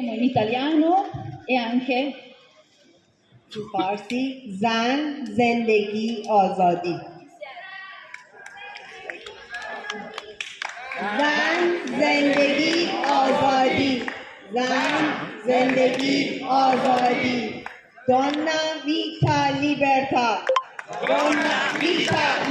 Faremo l'italiano e anche il farsi zan zendegi ozodi. Zan zendegi ozodi. Zan zendegi ozodi. Donna vita libertà. Donna vita libertà.